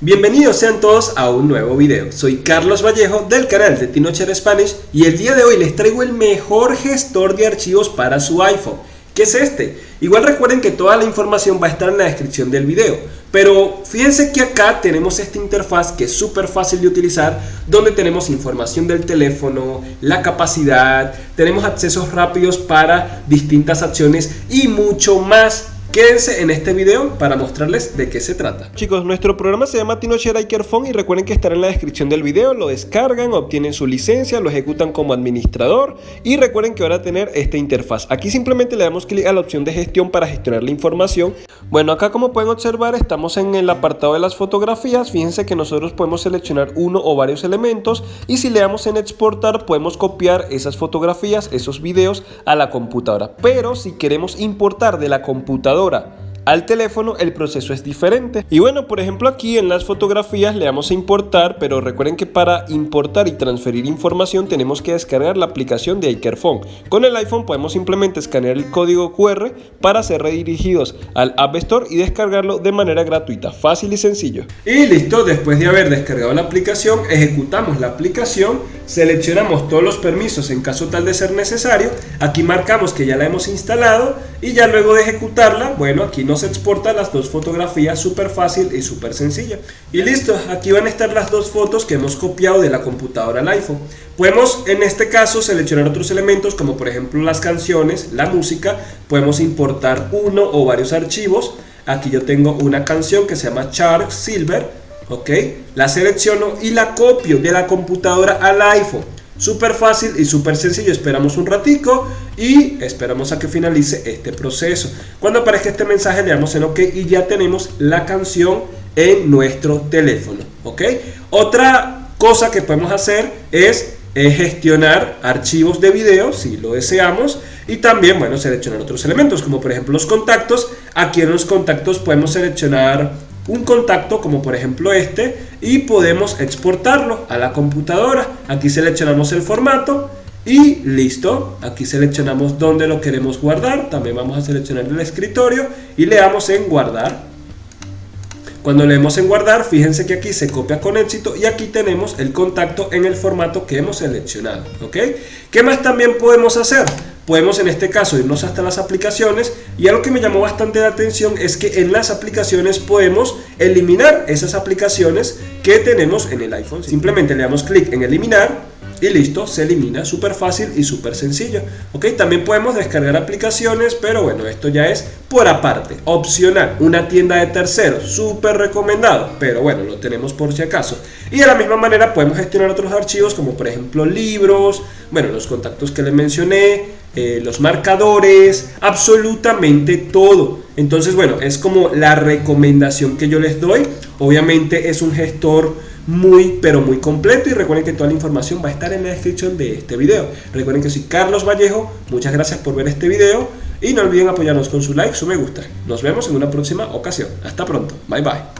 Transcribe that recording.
Bienvenidos sean todos a un nuevo video, soy Carlos Vallejo del canal de Tinocher Spanish y el día de hoy les traigo el mejor gestor de archivos para su iPhone ¿Qué es este? Igual recuerden que toda la información va a estar en la descripción del video pero fíjense que acá tenemos esta interfaz que es súper fácil de utilizar donde tenemos información del teléfono, la capacidad, tenemos accesos rápidos para distintas acciones y mucho más Quédense en este video para mostrarles de qué se trata. Chicos, nuestro programa se llama TinoShare Phone y recuerden que estará en la descripción del video, lo descargan, obtienen su licencia, lo ejecutan como administrador y recuerden que van a tener esta interfaz. Aquí simplemente le damos clic a la opción de gestión para gestionar la información. Bueno, acá como pueden observar estamos en el apartado de las fotografías, fíjense que nosotros podemos seleccionar uno o varios elementos y si le damos en exportar podemos copiar esas fotografías, esos videos a la computadora. Pero si queremos importar de la computadora al teléfono el proceso es diferente. Y bueno por ejemplo aquí en las fotografías le damos a importar pero recuerden que para importar y transferir información tenemos que descargar la aplicación de iCareFone con el iPhone podemos simplemente escanear el código QR para ser redirigidos al App Store y descargarlo de manera gratuita fácil y sencillo. Y listo después de haber descargado la aplicación ejecutamos la aplicación seleccionamos todos los permisos en caso tal de ser necesario aquí marcamos que ya la hemos instalado y ya luego de ejecutarla bueno aquí nos exporta las dos fotografías súper fácil y súper sencilla. Y listo, aquí van a estar las dos fotos que hemos copiado de la computadora al iPhone. Podemos en este caso seleccionar otros elementos como por ejemplo las canciones, la música, podemos importar uno o varios archivos. Aquí yo tengo una canción que se llama Shark Silver, ok, la selecciono y la copio de la computadora al iPhone. Súper fácil y súper sencillo, esperamos un ratico y esperamos a que finalice este proceso. Cuando aparezca este mensaje le damos en OK y ya tenemos la canción en nuestro teléfono. ¿ok? Otra cosa que podemos hacer es gestionar archivos de video si lo deseamos y también bueno seleccionar otros elementos como por ejemplo los contactos aquí en los contactos podemos seleccionar un contacto como por ejemplo este y podemos exportarlo a la computadora. Aquí seleccionamos el formato y listo. Aquí seleccionamos dónde lo queremos guardar. También vamos a seleccionar el escritorio y le damos en guardar. Cuando leemos en guardar, fíjense que aquí se copia con éxito y aquí tenemos el contacto en el formato que hemos seleccionado. ¿ok? ¿Qué más también podemos hacer? Podemos en este caso irnos hasta las aplicaciones y algo que me llamó bastante la atención es que en las aplicaciones podemos eliminar esas aplicaciones que tenemos en el iPhone. Simplemente le damos clic en eliminar y listo, se elimina, súper fácil y súper sencillo. Ok, también podemos descargar aplicaciones, pero bueno, esto ya es por aparte, opcional, una tienda de terceros, súper recomendado, pero bueno, lo tenemos por si acaso. Y de la misma manera podemos gestionar otros archivos como por ejemplo libros, bueno, los contactos que les mencioné, eh, los marcadores, absolutamente todo. Entonces, bueno, es como la recomendación que yo les doy. Obviamente es un gestor muy pero muy completo y recuerden que toda la información va a estar en la descripción de este video. Recuerden que soy Carlos Vallejo, muchas gracias por ver este video y no olviden apoyarnos con su like, su me gusta. Nos vemos en una próxima ocasión. Hasta pronto, bye bye.